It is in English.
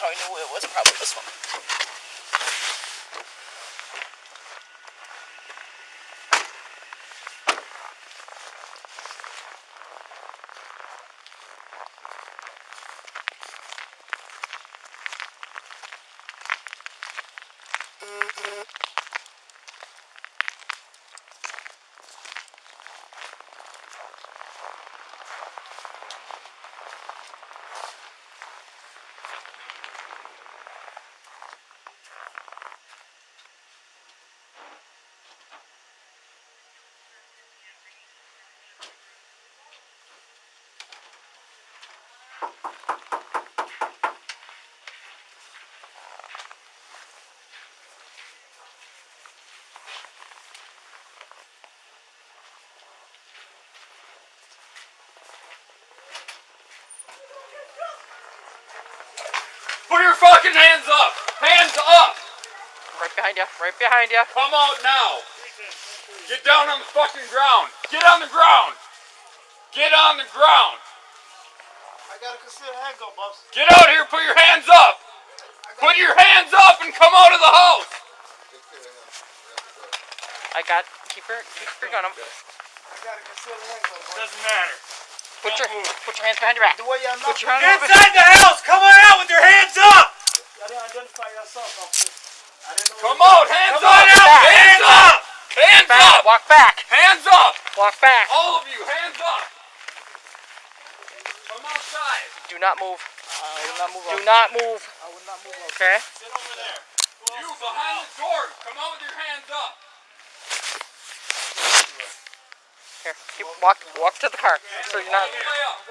How I knew it was probably this one. Put your fucking hands up! Hands up! Right behind you. Right behind you. Come out now! Get down on the fucking ground! Get on the ground! Get on the ground! I gotta consider handgun, boss. Get out here! Put your hands up! Put your hands up and come out of the house! I got. Keep her, keep her gun. up. I gotta consider handgun, boss. Doesn't matter. Put your Don't move. put your hands behind your back. The way y'all Put your hands behind. Inside the house! Come on out with your hands up! Y'all didn't identify yourself, officer. I didn't know. Come what- out! Hands Come up! on out! Back. Hands up! Hands Back. up! Walk back. Hands up! Walk back. All of you, hands up! Come outside. Do not move. I will not move. Do officer. not move. I will not move. officer. Okay. Sit over there. You behind the door. Come out with your hands up. Here. Keep walk walk to the car. So you're not.